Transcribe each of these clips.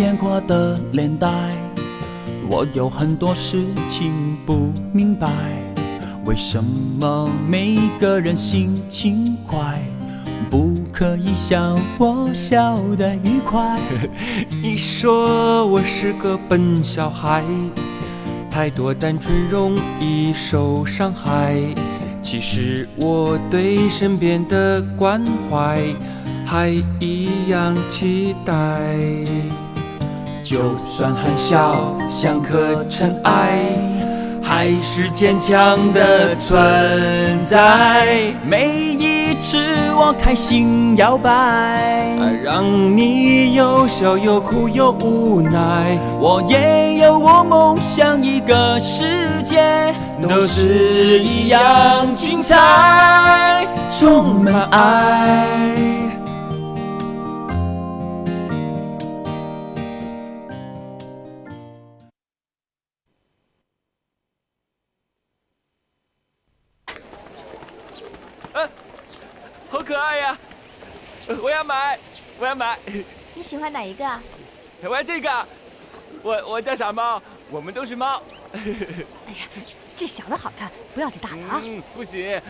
变化的年代，我有很多事情不明白，为什么每个人心情快，不可以笑我笑得愉快？你说我是个笨小孩，太多单纯容易受伤害。其实我对身边的关怀。还一样期待，就算很小，像颗尘埃，还是坚强的存在。每一次我开心摇摆，让你又笑又哭又无奈。我也有我梦想，一个世界都是一样精彩，充满爱。我要买，我要买。你喜欢哪一个？我要这个。我我叫傻猫，我们都是猫。哎呀，这小的好看，不要这大的啊。嗯，不行。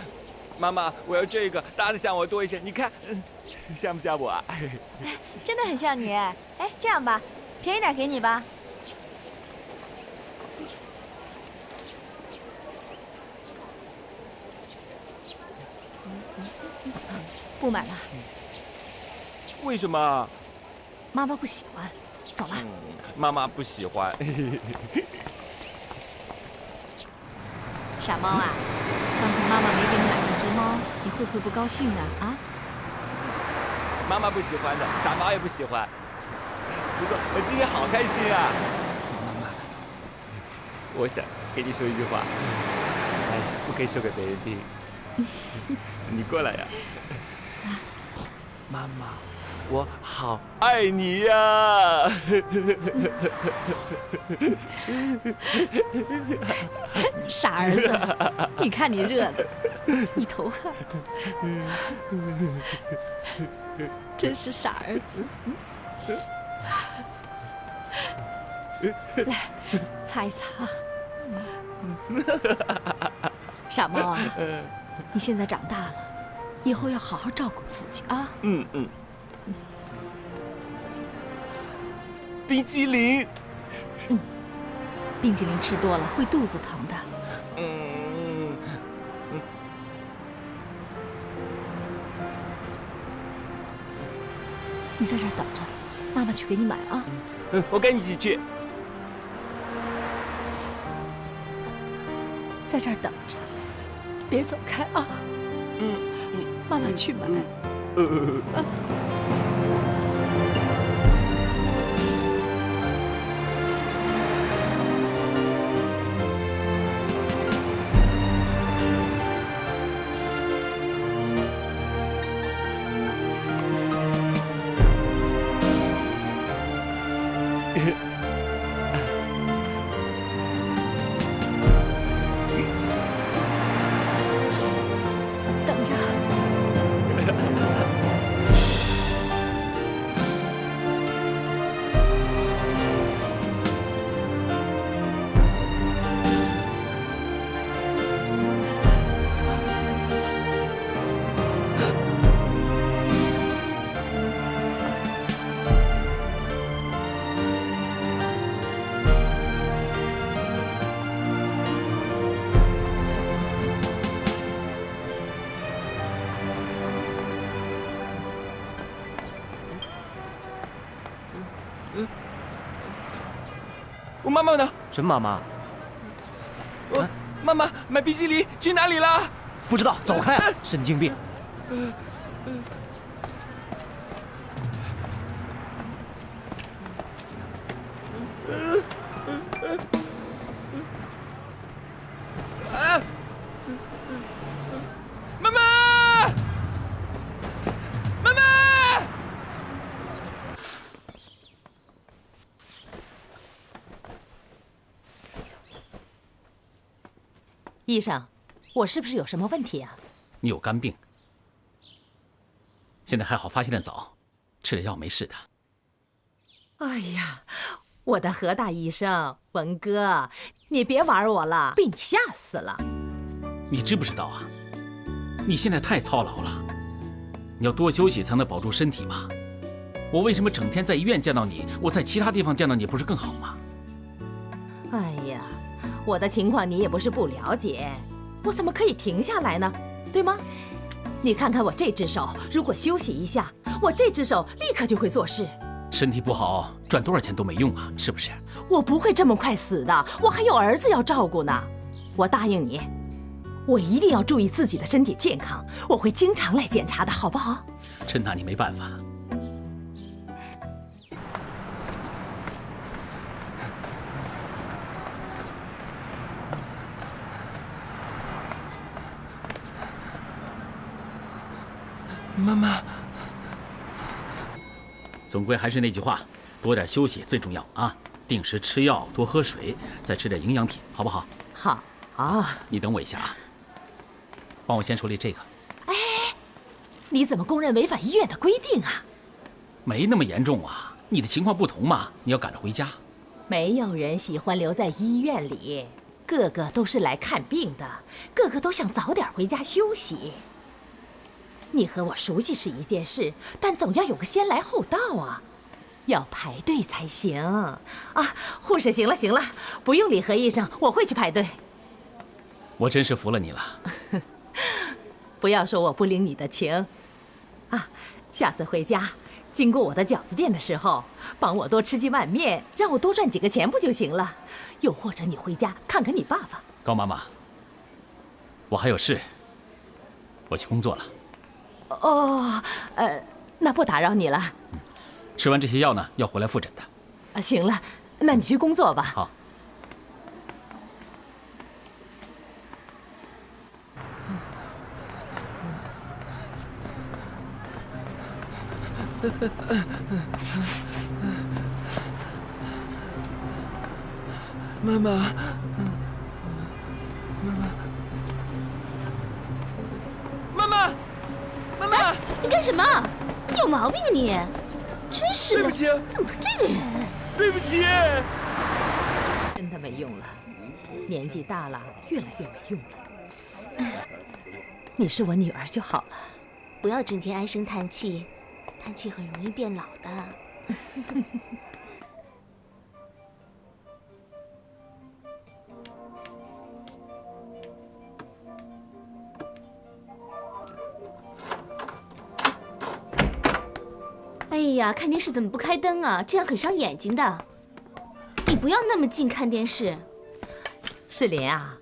妈妈，我要这个，大的像我多一些。你看，像不像我？哎，真的很像你。哎，这样吧，便宜点给你吧。不买了。为什么？妈妈不喜欢。走了。妈妈不喜欢。傻猫啊，刚才妈妈没给你买一只猫，你会不会不高兴呢？啊？妈妈不喜欢的，傻猫也不喜欢。不过我今天好开心啊！妈妈，我想跟你说一句话，但是不可以说给别人听。你过来呀，妈妈。我好爱你呀，傻儿子，你看你热的一头汗，真是傻儿子。来，擦一擦。傻猫啊，你现在长大了，以后要好好照顾自己啊。嗯嗯。冰激凌，嗯，冰激凌吃多了会肚子疼的。嗯嗯，你在这儿等着，妈妈去给你买啊。嗯，我跟你一起去。在这儿等着，别走开啊。嗯，妈妈去买。妈妈呢？什么妈妈？我妈妈买冰淇淋去哪里了？不知道，走开！神经病！医生，我是不是有什么问题啊？你有肝病，现在还好发现的早，吃点药没事的。哎呀，我的何大医生，文哥，你别玩我了，被你吓死了。你知不知道啊？你现在太操劳了，你要多休息才能保住身体嘛。我为什么整天在医院见到你，我在其他地方见到你不是更好吗？哎呀，我的情况你也不是不了解，我怎么可以停下来呢？对吗？你看看我这只手，如果休息一下，我这只手立刻就会做事。身体不好，赚多少钱都没用啊，是不是？我不会这么快死的，我还有儿子要照顾呢。我答应你，我一定要注意自己的身体健康，我会经常来检查的，好不好？真拿你没办法。妈妈，总归还是那句话，多点休息最重要啊！定时吃药，多喝水，再吃点营养品，好不好？好。啊，你等我一下啊，帮我先处理这个。哎，你怎么公认违反医院的规定啊？没那么严重啊，你的情况不同嘛，你要赶着回家。没有人喜欢留在医院里，个个都是来看病的，个个都想早点回家休息。你和我熟悉是一件事，但总要有个先来后到啊，要排队才行啊！护士，行了行了，不用理何医生，我会去排队。我真是服了你了。不要说我不领你的情，啊，下次回家经过我的饺子店的时候，帮我多吃几碗面，让我多赚几个钱不就行了？又或者你回家看看你爸爸。高妈妈，我还有事，我去工作了。哦，呃，那不打扰你了。吃完这些药呢，要回来复诊的。啊，行了，那你去工作吧。好。妈妈。你干什么？你有毛病啊你！真是的，对不起，怎么这个人？对不起，真的没用了，年纪大了，越来越没用了。你是我女儿就好了，不要整天唉声叹气，叹气很容易变老的。呀，看电视怎么不开灯啊？这样很伤眼睛的。你不要那么近看电视。世林啊，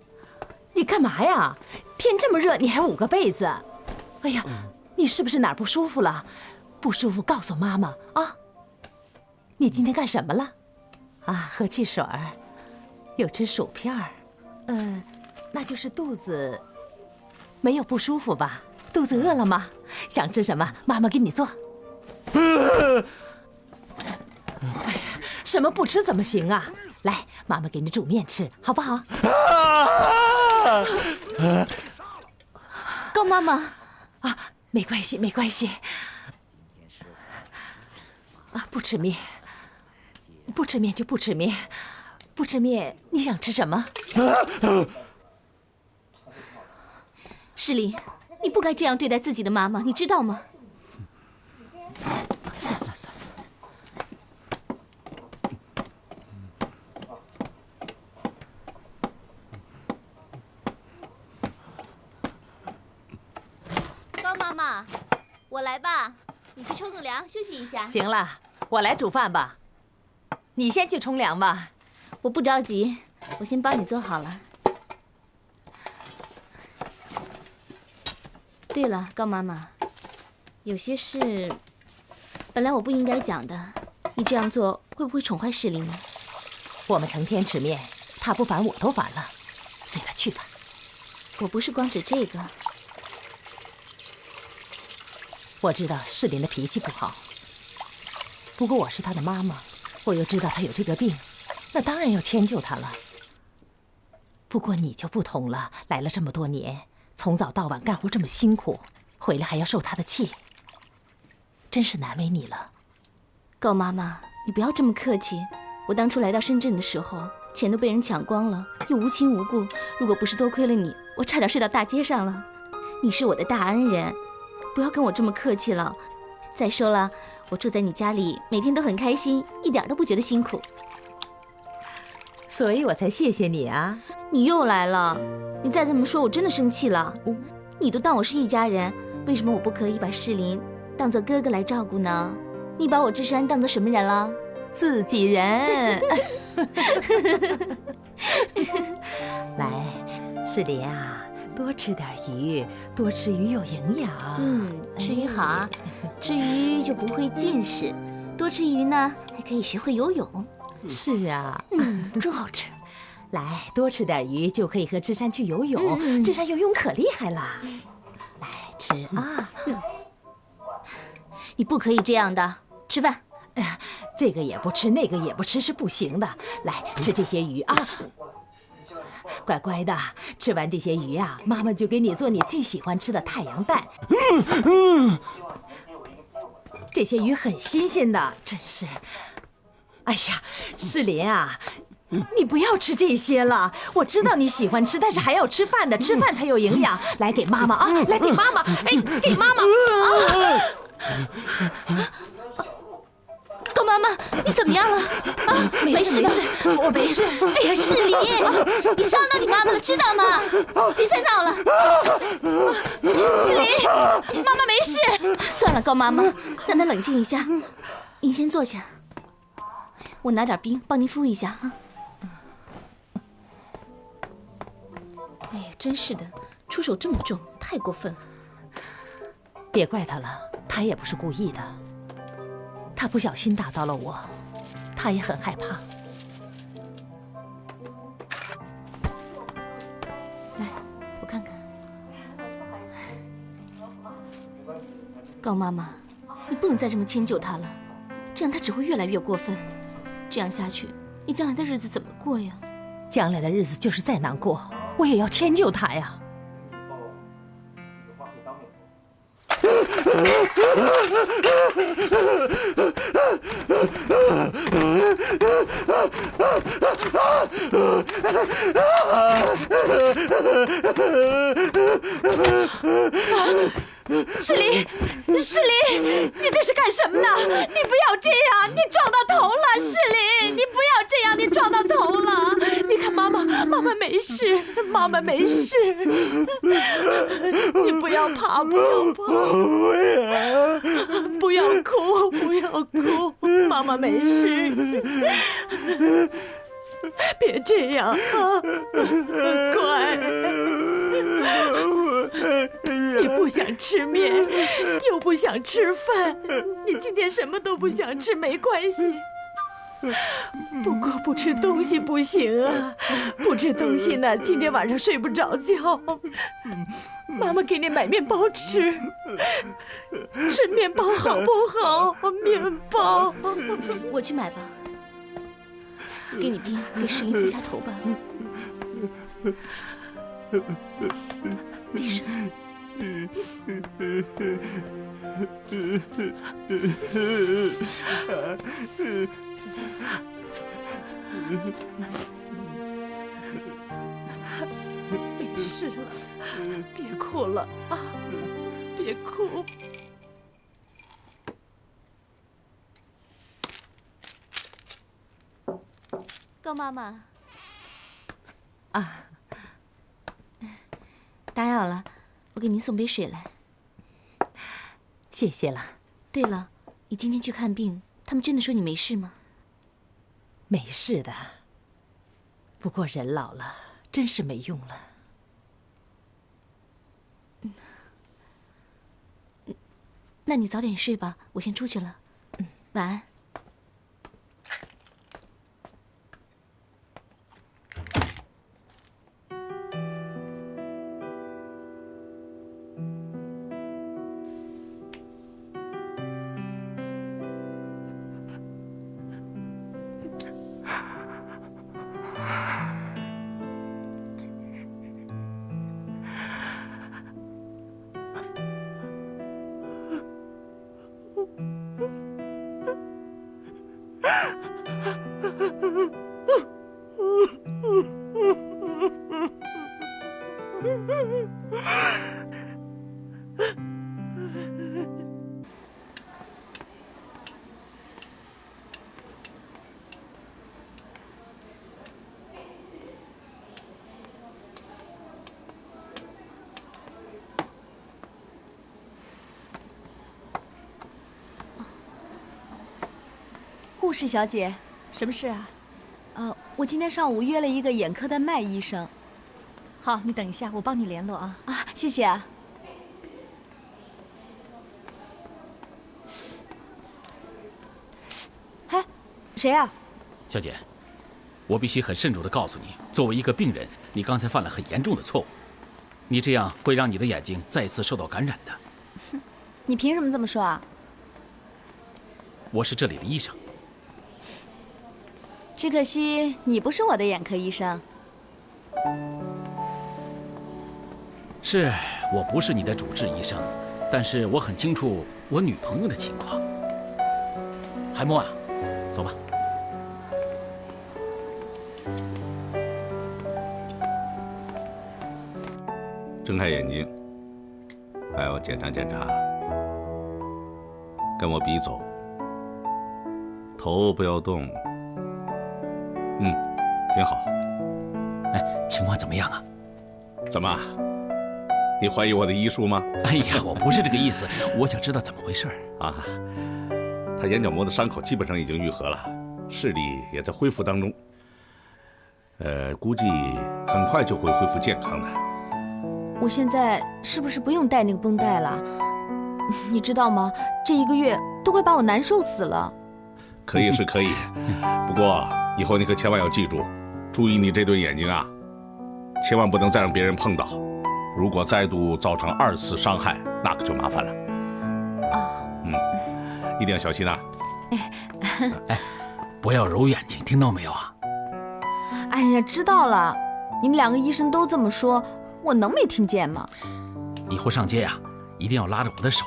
你干嘛呀？天这么热，你还捂个被子。哎呀，你是不是哪儿不舒服了？不舒服告诉妈妈啊。你今天干什么了？啊，喝汽水儿，有吃薯片儿。嗯，那就是肚子没有不舒服吧？肚子饿了吗？想吃什么？妈妈给你做。哎呀，什么不吃怎么行啊？来，妈妈给你煮面吃，好不好？高妈妈，啊，没关系，没关系。啊，不吃面，不吃面就不吃面，不吃面，你想吃什么？诗林，你不该这样对待自己的妈妈，你知道吗？算了算了，高妈妈，我来吧，你去冲个凉，休息一下。行了，我来煮饭吧。你先去冲凉吧。我不着急，我先帮你做好了。对了，高妈妈，有些事。本来我不应该讲的，你这样做会不会宠坏世林呢？我们成天吃面，他不烦我都烦了。随他去吧。我不是光指这个。我知道世林的脾气不好，不过我是他的妈妈，我又知道他有这个病，那当然要迁就他了。不过你就不同了，来了这么多年，从早到晚干活这么辛苦，回来还要受他的气。真是难为你了，高妈妈，你不要这么客气。我当初来到深圳的时候，钱都被人抢光了，又无亲无故。如果不是多亏了你，我差点睡到大街上了。你是我的大恩人，不要跟我这么客气了。再说了，我住在你家里，每天都很开心，一点都不觉得辛苦。所以我才谢谢你啊！你又来了，你再这么说，我真的生气了。你都当我是一家人，为什么我不可以把世林当做哥哥来照顾呢？你把我智山当做什么人了？自己人。来，世林啊，多吃点鱼，多吃鱼有营养。嗯，吃鱼好啊，吃鱼就不会近视，多吃鱼呢还可以学会游泳。是啊，嗯，真好吃。来，多吃点鱼就可以和智山去游泳。智山游泳可厉害了。来吃啊！你不可以这样的，吃饭。哎呀，这个也不吃，那个也不吃是不行的。来吃这些鱼啊，乖乖的，吃完这些鱼啊，妈妈就给你做你最喜欢吃的太阳蛋。嗯嗯，这些鱼很新鲜的，真是。哎呀，世林啊，你不要吃这些了。我知道你喜欢吃，但是还要吃饭的，吃饭才有营养。来给妈妈啊，来给妈妈，哎，给妈妈啊。高妈妈，你怎么样了？啊，没事没事，我没事。哎呀，世林，你伤到你妈妈了，知道吗？别再闹了。世林，妈妈没事。算了，高妈妈，让她冷静一下。您先坐下，我拿点冰帮您敷一下啊。哎呀，真是的，出手这么重，太过分了。别怪他了，他也不是故意的。他不小心打到了我，他也很害怕。来，我看看。高妈妈，你不能再这么迁就他了，这样他只会越来越过分。这样下去，你将来的日子怎么过呀？将来的日子就是再难过，我也要迁就他呀。世林，世林，你这是干什么呢？你不要这样，你撞到头了，世林，你不要这样，你撞到头了。妈妈，妈妈没事，妈妈没事。你不要怕，不要怕，不要哭，不要哭，妈妈没事。别这样啊，乖。你不想吃面，又不想吃饭，你今天什么都不想吃，没关系。不过不吃东西不行啊，不吃东西呢，今天晚上睡不着觉。妈妈给你买面包吃，吃面包好不好？面包，我去买吧。给你冰，给石林敷下头吧。没事。没事了，别哭了啊！别哭。高妈妈，啊，打扰了，我给您送杯水来。谢谢了。对了，你今天去看病，他们真的说你没事吗？没事的，不过人老了，真是没用了。那你早点睡吧，我先出去了。嗯晚安。护士小姐，什么事啊？呃，我今天上午约了一个眼科的麦医生。好，你等一下，我帮你联络啊。啊，谢谢啊。哎，谁啊？小姐，我必须很慎重的告诉你，作为一个病人，你刚才犯了很严重的错误，你这样会让你的眼睛再次受到感染的。哼，你凭什么这么说啊？我是这里的医生。只可惜你不是我的眼科医生。是我不是你的主治医生，但是我很清楚我女朋友的情况。海默啊，走吧。睁开眼睛，还要检查检查。跟我比走，头不要动。嗯，挺好。哎，情况怎么样啊？怎么？你怀疑我的医术吗？哎呀，我不是这个意思，我想知道怎么回事啊。他眼角膜的伤口基本上已经愈合了，视力也在恢复当中。呃，估计很快就会恢复健康的。我现在是不是不用带那个绷带了？你知道吗？这一个月都快把我难受死了。可以是可以，不过以后你可千万要记住，注意你这对眼睛啊，千万不能再让别人碰到。如果再度造成二次伤害，那可就麻烦了。啊，嗯，一定要小心啊。哎，不要揉眼睛，听到没有啊？哎呀，知道了。你们两个医生都这么说。我能没听见吗？以后上街呀，一定要拉着我的手，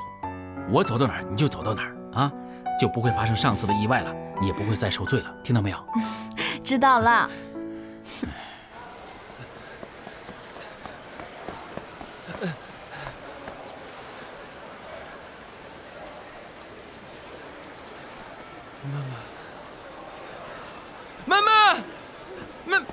我走到哪儿你就走到哪儿啊，就不会发生上次的意外了，你也不会再受罪了，听到没有？知道了。妈妈，妈妈。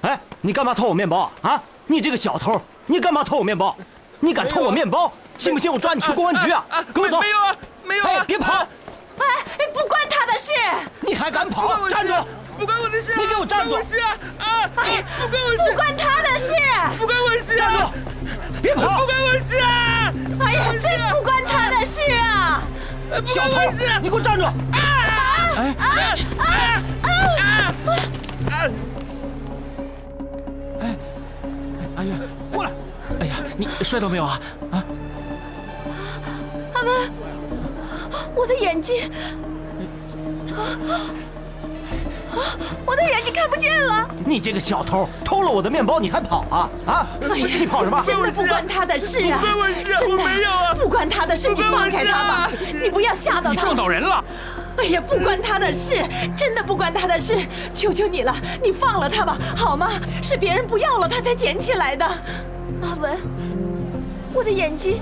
哎，你干嘛偷我面包啊？你这个小偷，你干嘛偷我面包？你敢偷我面包，信不信我抓你去公安局啊？跟我走！没有啊，没有啊！别跑！哎，不关他的事！你还敢跑？站住！不关我的事！你给我站住！不关我事啊！啊！哎，不关我事！不关他的事！不关我事！站住！别跑！不关我事啊！哎呀，真不关他的事啊！小偷，你给我站住！啊！哎！啊！啊！啊！啊！哎呀，你摔到没有啊？啊！阿文，我的眼睛！啊！我的眼睛看不见了！你这个小偷，偷了我的面包你还跑啊？啊！你跑什么？真的不关他的事啊！不关我事，我没有啊！不关他的事，你放开他吧！你不要吓到他！你撞倒人了！哎呀，不关他的事，真的不关他的事！求求你了，你放了他吧，好吗？是别人不要了，他才捡起来的。阿文，我的眼睛……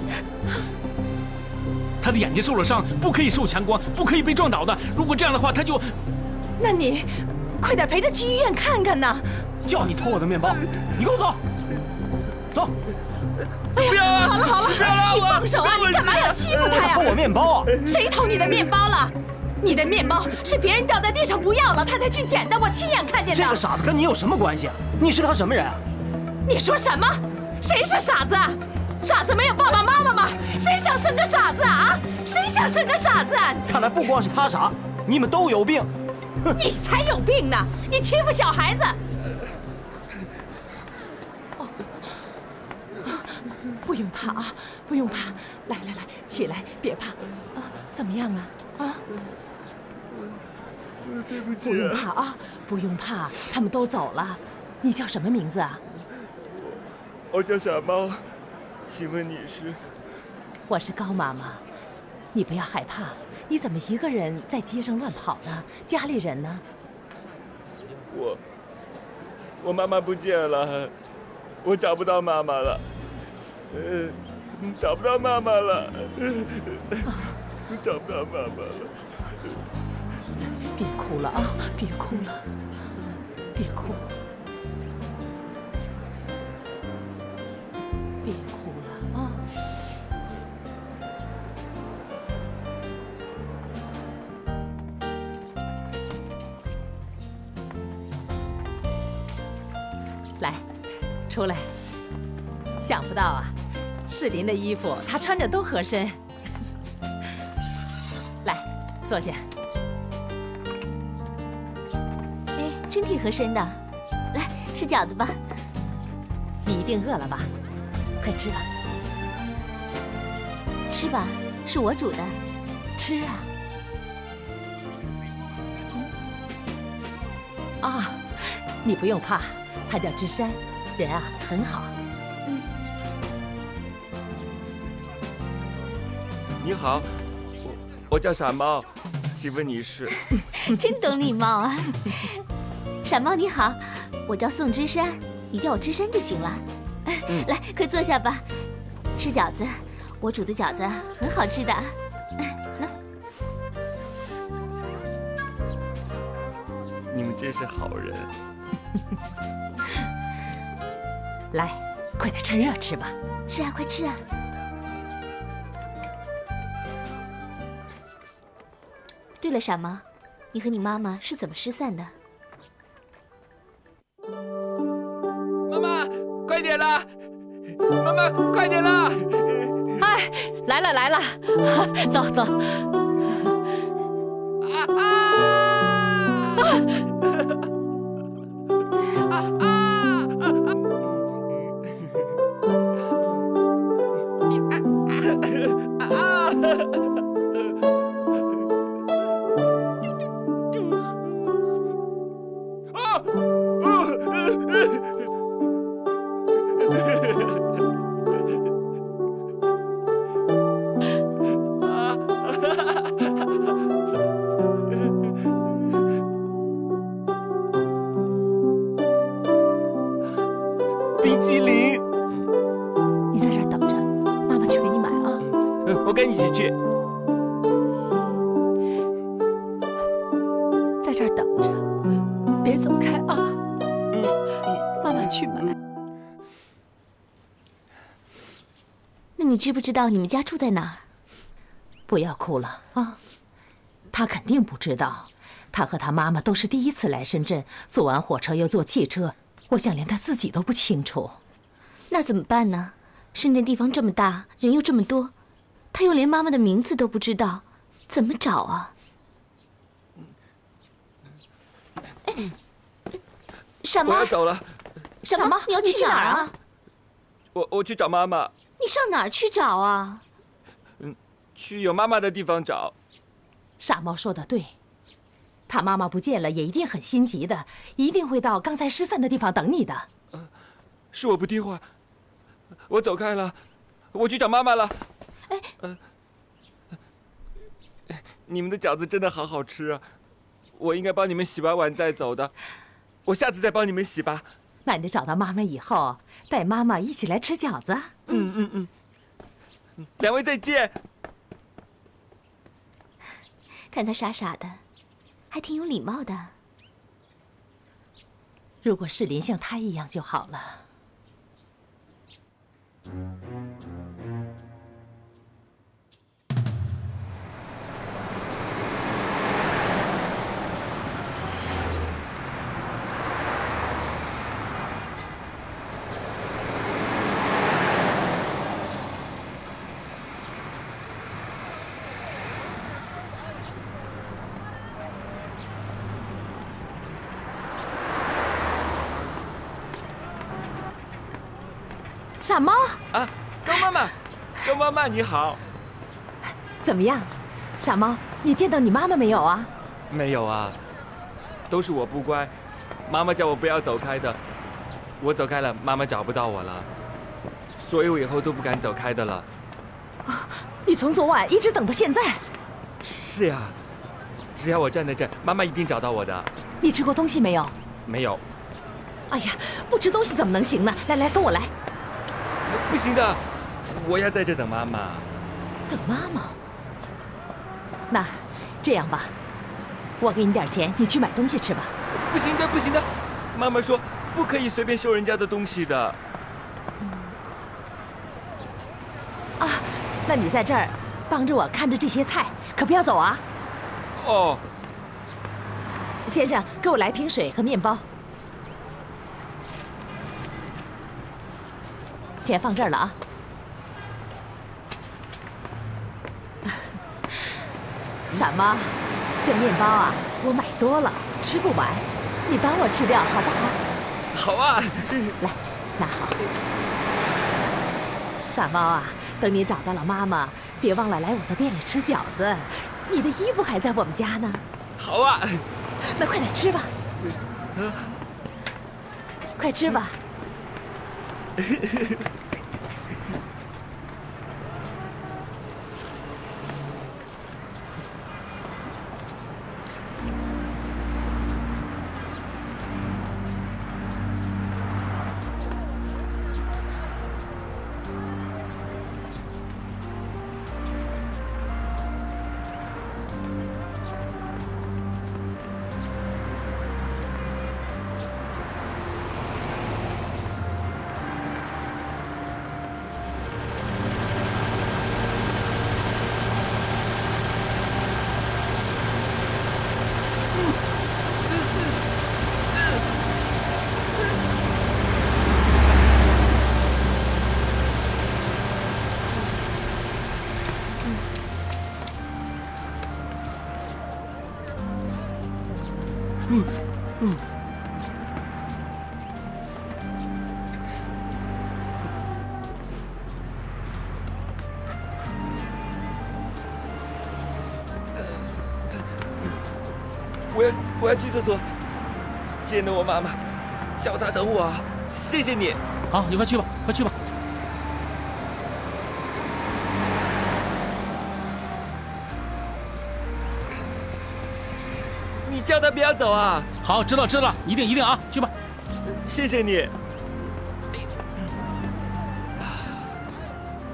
他的眼睛受了伤，不可以受强光，不可以被撞倒的。如果这样的话，他就……那你快点陪他去医院看看呐！叫你偷我的面包，你跟我走，走！哎呀，好了好了，你放手啊！你干嘛要欺负他呀？偷我面包啊！谁偷你的面包了？你的面包是别人掉在地上不要了，他才去捡的，我亲眼看见的。这个傻子跟你有什么关系啊？你是他什么人？你说什么？谁是傻子？傻子没有爸爸妈妈吗？谁想生个傻子啊？谁想生个傻子？看来不光是他傻，你们都有病。你才有病呢！你欺负小孩子。哦，不用怕啊，不用怕。来来来，起来，别怕。啊，怎么样啊？啊？对不起。不用怕啊，不用怕，他们都走了。你叫什么名字啊？我叫小猫，请问你是？我是高妈妈，你不要害怕。你怎么一个人在街上乱跑呢？家里人呢？我，我妈妈不见了，我找不到妈妈了。呃，找不到妈妈了，找不到妈妈了。别哭了啊，别哭了，别哭，别哭了啊！来，出来。想不到啊，世林的衣服他穿着都合身。来，坐下。哎，真挺合身的。来，吃饺子吧。你一定饿了吧？快吃吧。吃吧，是我煮的。吃啊。啊，你不用怕，他叫芝山，人啊很好。嗯。你好，我我叫傻猫，请问你是？真懂礼貌啊！傻猫你好，我叫宋芝山，你叫我芝山就行了。来，快坐下吧，吃饺子，我煮的饺子很好吃的。那你们真是好人。来，快点趁热吃吧。是啊，快吃啊！对了，傻猫，你和你妈妈是怎么失散的？妈妈，快点啦！妈妈，快点啦！哎，来了来了，走走。啊啊！知不知道你们家住在哪儿？不要哭了啊！他肯定不知道，他和他妈妈都是第一次来深圳，坐完火车又坐汽车，我想连他自己都不清楚。那怎么办呢？深圳地方这么大，人又这么多，他又连妈妈的名字都不知道，怎么找啊？哎，傻猫，我要走了。傻猫，你要去哪儿啊？我我去找妈妈。你上哪儿去找啊？嗯，去有妈妈的地方找。傻猫说的对，他妈妈不见了，也一定很心急的，一定会到刚才失散的地方等你的。呃，是我不听话，我走开了，我去找妈妈了。哎，呃，你们的饺子真的好好吃啊！我应该帮你们洗完碗再走的，我下次再帮你们洗吧。那你找到妈妈以后，带妈妈一起来吃饺子。嗯嗯嗯，两位再见。看他傻傻的，还挺有礼貌的。如果世林像他一样就好了。傻猫啊，周妈妈，周妈妈你好，怎么样？傻猫，你见到你妈妈没有啊？没有啊，都是我不乖，妈妈叫我不要走开的，我走开了，妈妈找不到我了，所以我以后都不敢走开的了。啊，你从昨晚一直等到现在？是呀，只要我站在这，妈妈一定找到我的。你吃过东西没有？没有。哎呀，不吃东西怎么能行呢？来来，跟我来。不行的，我要在这等妈妈。等妈妈？那这样吧，我给你点钱，你去买东西吃吧。不行的，不行的，妈妈说不可以随便收人家的东西的。啊，那你在这儿帮着我看着这些菜，可不要走啊。哦。先生，给我来瓶水和面包。钱放这儿了啊。傻猫，这面包啊，我买多了，吃不完，你帮我吃掉好不好？好啊，来，拿好。傻猫啊，等你找到了妈妈，别忘了来我的店里吃饺子。你的衣服还在我们家呢。好啊，那快点吃吧。快吃吧。我要去厕所，见了我妈妈，叫她等我，谢谢你。好，你快去吧，快去吧。你叫她不要走啊。好，知道知道，一定一定啊，去吧。谢谢你。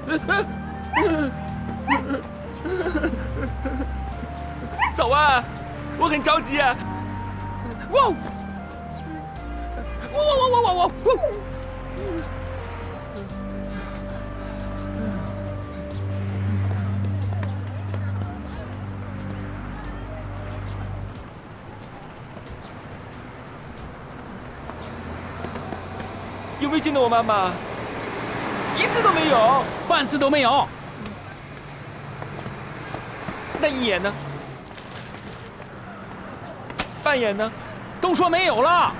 走啊！我很着急啊！哇！哇哇哇哇哇哇！有没有见到我妈妈？一次都没有，半次都没有。那一眼呢？半眼呢？都说没有了。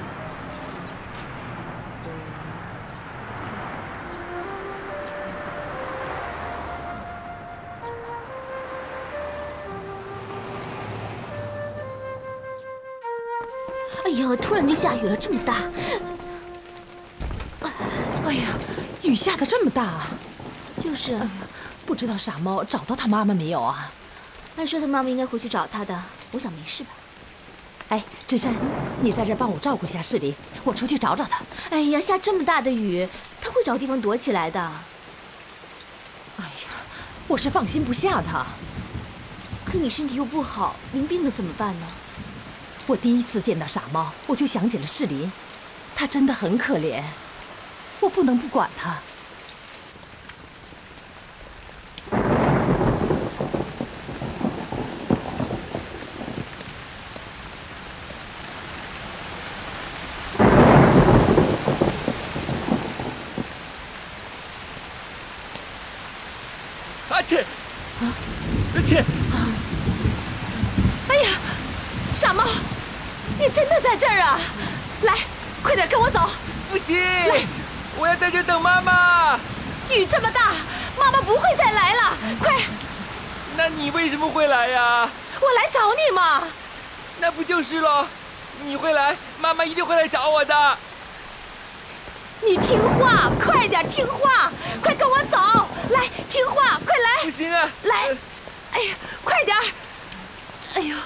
哎呀，突然就下雨了，这么大。哎呀，雨下的这么大，就是。不知道傻猫找到他妈妈没有啊？按说他妈妈应该回去找他的，我想没事吧。哎，芝山，你在这帮我照顾一下世林，我出去找找他。哎呀，下这么大的雨，他会找地方躲起来的。哎呀，我是放心不下他。可你身体又不好，您病了怎么办呢？我第一次见到傻猫，我就想起了世林，他真的很可怜，我不能不管他。阿切，啊，阿切，哎呀，傻猫，你真的在这儿啊！来，快点跟我走。不行，我要在这等妈妈。雨这么大，妈妈不会再来了。快！那你为什么会来呀？我来找你嘛。那不就是喽？你会来，妈妈一定会来找我的。你听话，快点听话，快跟我走！来，听话，快来！不行啊！来，哎呀，快点！哎呦，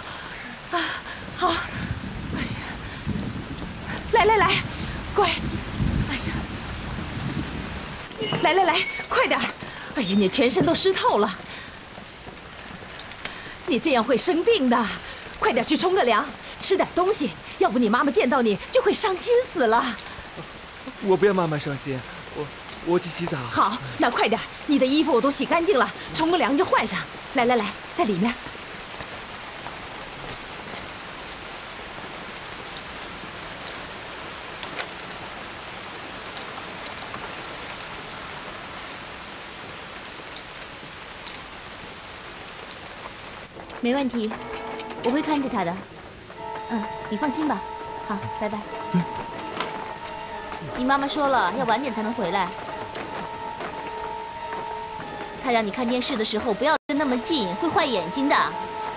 啊，好，哎呀，来来来，乖，哎呀，来来来，快点！哎呀，你全身都湿透了，你这样会生病的。快点去冲个凉，吃点东西，要不你妈妈见到你就会伤心死了。我不要妈妈伤心，我我去洗澡。好，那快点，你的衣服我都洗干净了，冲个凉就换上。来来来，在里面。没问题，我会看着他的。嗯，你放心吧。好，拜拜。你妈妈说了，要晚点才能回来。她让你看电视的时候不要跟那么近，会坏眼睛的。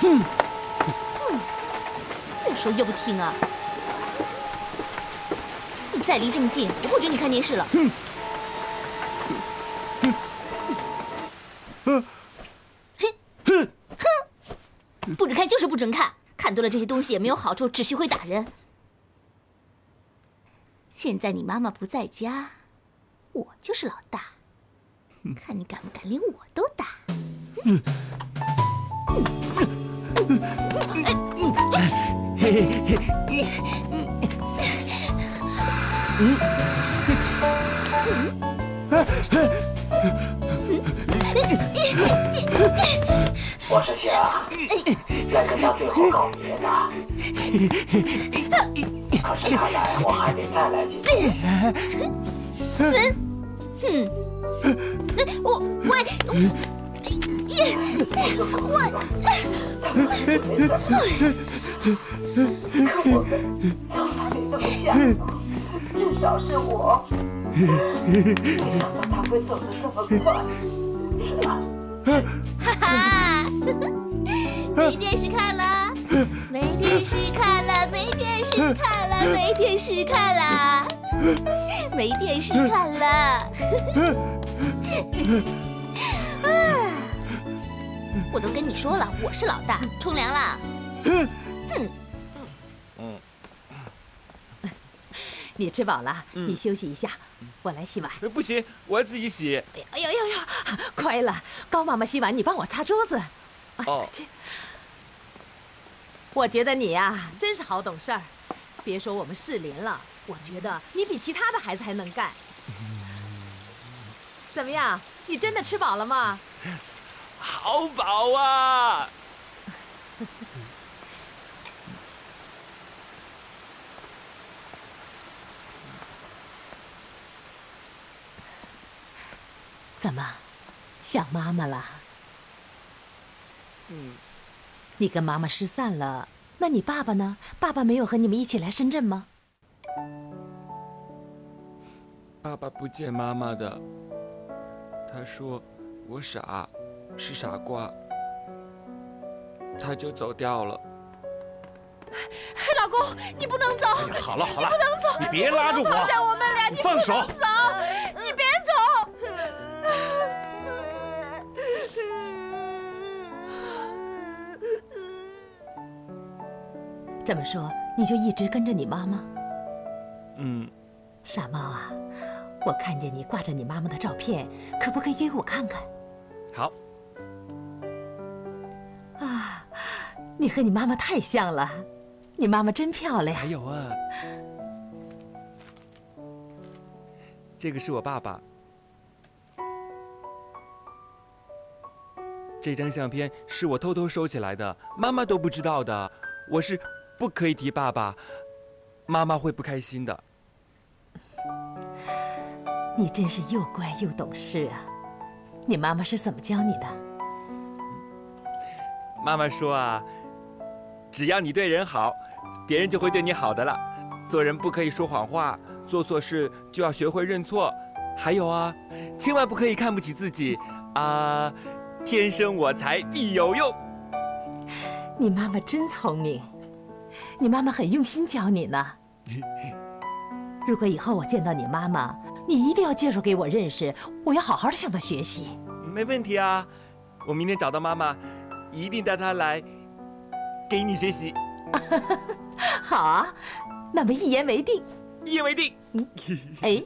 哼，哼，越说越不听啊！你再离这么近，我不准你看电视了。哼哼哼。不准看就是不准看，看多了这些东西也没有好处，只是会打人。现在你妈妈不在家，我就是老大，看你敢不敢连我都打。我是想来跟他最后告别的，可是看来我还得再来几次。嗯，我我耶我。可我们从来没这么想，至少是我。没想到他会走得这么快，哈哈，没电视看了，没电视看了，没电视看了，没电视看了，没电视看了。我都跟你说了，我是老大，冲凉了。哼。你吃饱了，你休息一下，我来洗碗。不行，我要自己洗。哎呦呦呦，快了，高妈妈洗碗，你帮我擦桌子。哦，去。我觉得你呀，真是好懂事儿。别说我们适龄了，我觉得你比其他的孩子还能干。怎么样？你真的吃饱了吗？好饱啊！怎么，想妈妈了？嗯，你跟妈妈失散了，那你爸爸呢？爸爸没有和你们一起来深圳吗？爸爸不见妈妈的，他说我傻，是傻瓜，他就走掉了。老公，你不能走！好了好了，你不能走！你别拉着我！放下我们俩！你放手！走！你别走！这么说，你就一直跟着你妈妈？嗯。傻猫啊，我看见你挂着你妈妈的照片，可不可以给我看看？好。啊，你和你妈妈太像了，你妈妈真漂亮。还有啊，这个是我爸爸。这张相片是我偷偷收起来的，妈妈都不知道的。我是不可以提爸爸，妈妈会不开心的。你真是又乖又懂事啊！你妈妈是怎么教你的？妈妈说啊，只要你对人好，别人就会对你好的了。做人不可以说谎话，做错事就要学会认错。还有啊，千万不可以看不起自己啊！天生我材必有用。你妈妈真聪明，你妈妈很用心教你呢。如果以后我见到你妈妈，你一定要介绍给我认识，我要好好的向他学习。没问题啊，我明天找到妈妈，一定带她来给你学习。好啊，那么一言为定。一言为定。哎，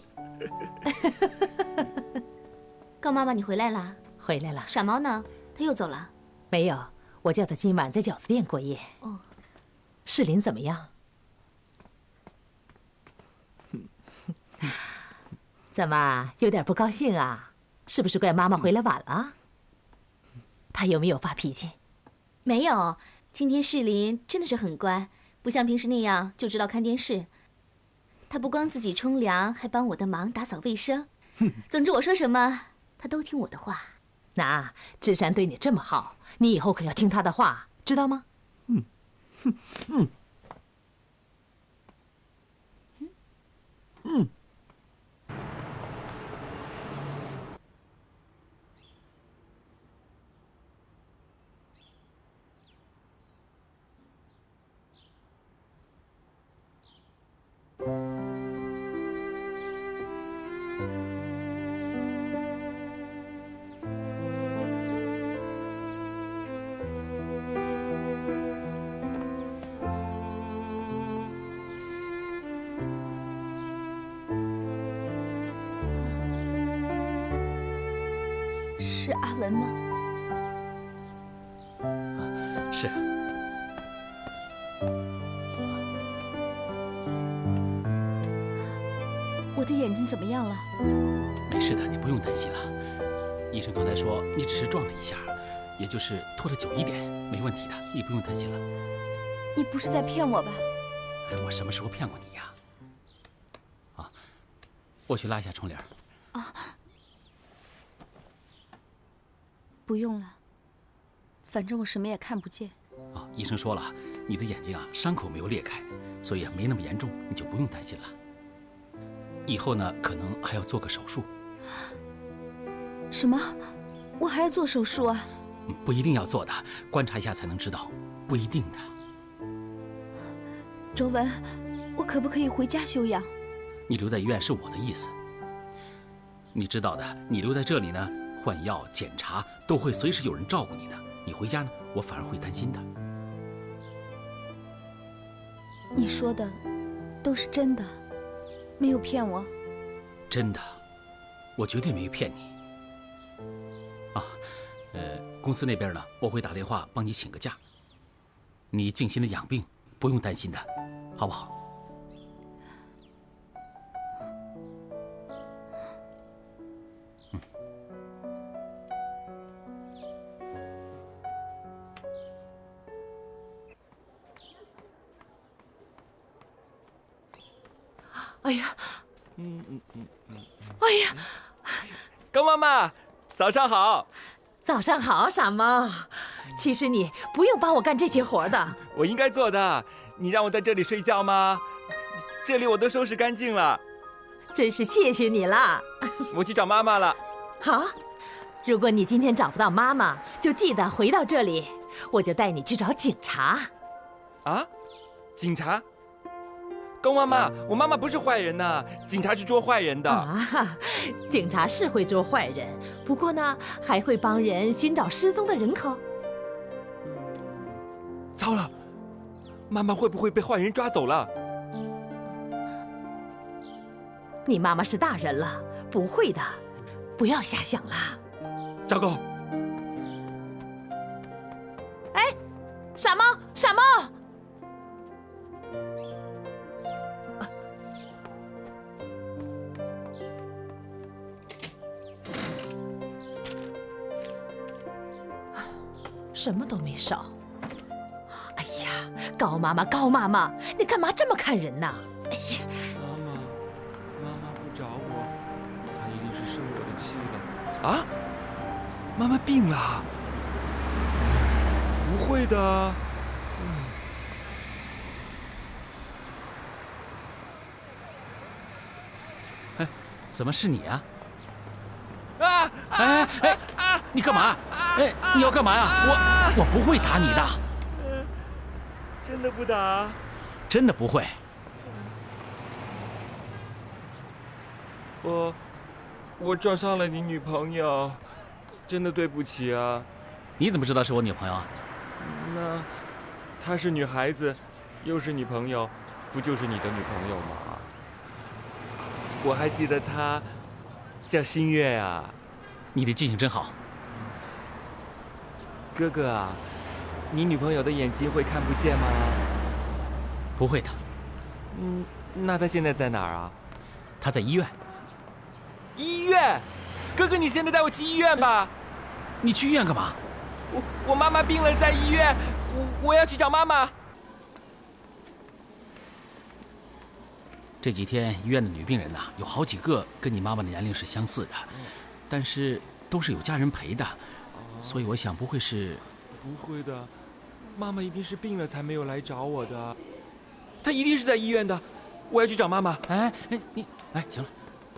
高妈妈，你回来啦？回来了。傻猫呢？他又走了？没有，我叫他今晚在饺子店过夜。哦，世林怎么样？怎么有点不高兴啊？是不是怪妈妈回来晚了？她有没有发脾气？没有，今天世林真的是很乖，不像平时那样就知道看电视。他不光自己冲凉，还帮我的忙打扫卫生。总之我说什么，他都听我的话。那志山对你这么好，你以后可要听他的话，知道吗？嗯，嗯，嗯。是阿文吗？我的眼睛怎么样了？没事的，你不用担心了。医生刚才说你只是撞了一下，也就是拖得久一点，没问题的，你不用担心了。你不是在骗我吧？我什么时候骗过你呀？啊，我去拉一下窗帘。啊，不用了，反正我什么也看不见。啊，医生说了，你的眼睛啊伤口没有裂开，所以啊没那么严重，你就不用担心了。以后呢，可能还要做个手术。什么？我还要做手术啊？不一定要做的，观察一下才能知道，不一定的。周文，我可不可以回家休养？你留在医院是我的意思。你知道的，你留在这里呢，换药、检查都会随时有人照顾你的。你回家呢，我反而会担心的。你说的都是真的。没有骗我，真的，我绝对没有骗你。啊，呃，公司那边呢，我会打电话帮你请个假。你静心的养病，不用担心的，好不好？哎呀，嗯嗯嗯嗯，哎呀，高妈妈，早上好，早上好，傻猫。其实你不用帮我干这些活的，我应该做的。你让我在这里睡觉吗？这里我都收拾干净了，真是谢谢你了。我去找妈妈了。好，如果你今天找不到妈妈，就记得回到这里，我就带你去找警察。啊，警察？高妈妈，我妈妈不是坏人呐，警察是捉坏人的。啊，警察是会捉坏人，不过呢，还会帮人寻找失踪的人口。糟了，妈妈会不会被坏人抓走了？你妈妈是大人了，不会的，不要瞎想了。糟糕！哎，傻猫，傻猫。什么都没少。哎呀，高妈妈，高妈妈，你干嘛这么看人呢？哎呀，妈妈，妈妈不找我，她一定是生我的气了。啊，妈妈病了？不会的。嗯。哎，怎么是你啊？啊！哎哎哎！你干嘛？哎，你要干嘛呀？我我不会打你的。真的不打？真的不会。我我撞伤了你女朋友，真的对不起啊。你怎么知道是我女朋友啊？那她是女孩子，又是你朋友，不就是你的女朋友吗？我还记得她。叫新月啊，你的记性真好。哥哥啊，你女朋友的眼睛会看不见吗？不会的。嗯，那她现在在哪儿啊？她在医院。医院？哥哥，你现在带我去医院吧。你去医院干嘛？我我妈妈病了，在医院，我我要去找妈妈。这几天医院的女病人呐，有好几个跟你妈妈的年龄是相似的，但是都是有家人陪的，所以我想不会是。不会的，妈妈一定是病了才没有来找我的，她一定是在医院的，我要去找妈妈。哎哎，你哎，行了。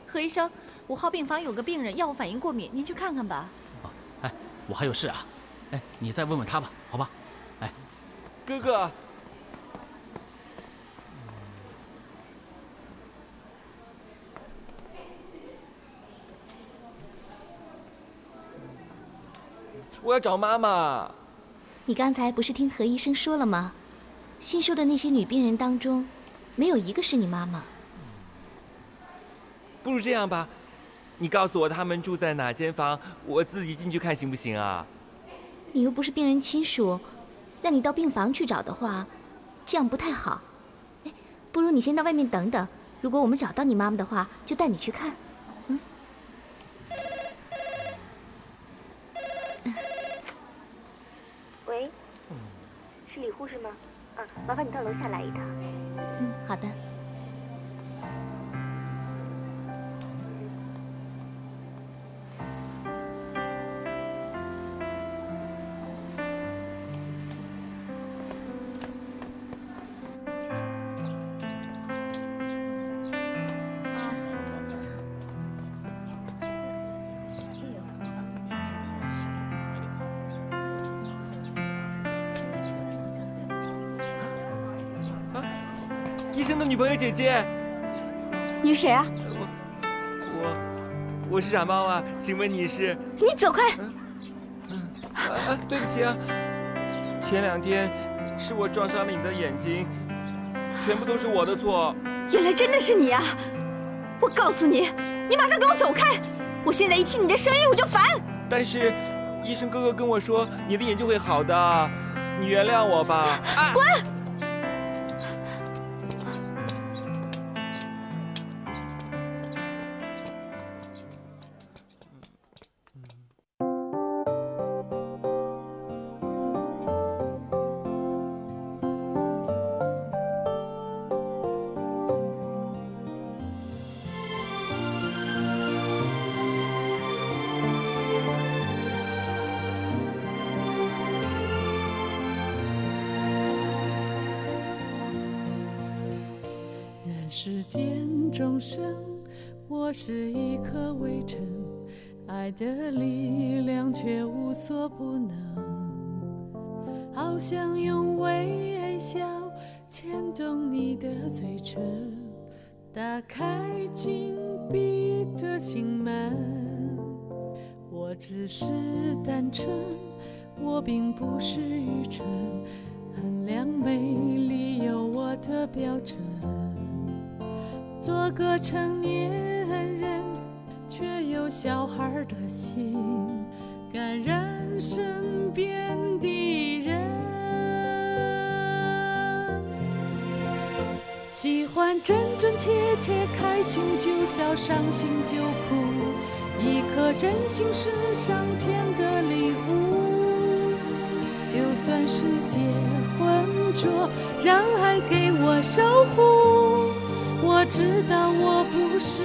何医生，五号病房有个病人药物反应过敏，您去看看吧。哦，哎，我还有事啊，哎，你再问问他吧，好吧？哎，哥哥。我要找妈妈。你刚才不是听何医生说了吗？新收的那些女病人当中，没有一个是你妈妈。不如这样吧，你告诉我他们住在哪间房，我自己进去看行不行啊？你又不是病人亲属，让你到病房去找的话，这样不太好。哎，不如你先到外面等等，如果我们找到你妈妈的话，就带你去看。是李护士吗？啊，麻烦你到楼下来一趟。嗯，好的。医生的女朋友姐姐，你是谁啊？我我我是傻猫啊，请问你是？你走开！嗯啊，对不起啊，前两天是我撞伤了你的眼睛，全部都是我的错。原来真的是你啊！我告诉你，你马上给我走开！我现在一听你的声音我就烦。但是医生哥哥跟我说你的眼睛会好的，你原谅我吧。滚！世的力量却无所不能。好想用微笑牵动你的嘴唇，打开紧闭的心门。我只是单纯，我并不是愚蠢，衡量美丽有我的标准。做个成年人，却有小孩的心，感染身边的人。喜欢真真切切，开心就笑，伤心就哭。一颗真心是上天的礼物，就算世界浑浊，让爱给我守护。我知道我不是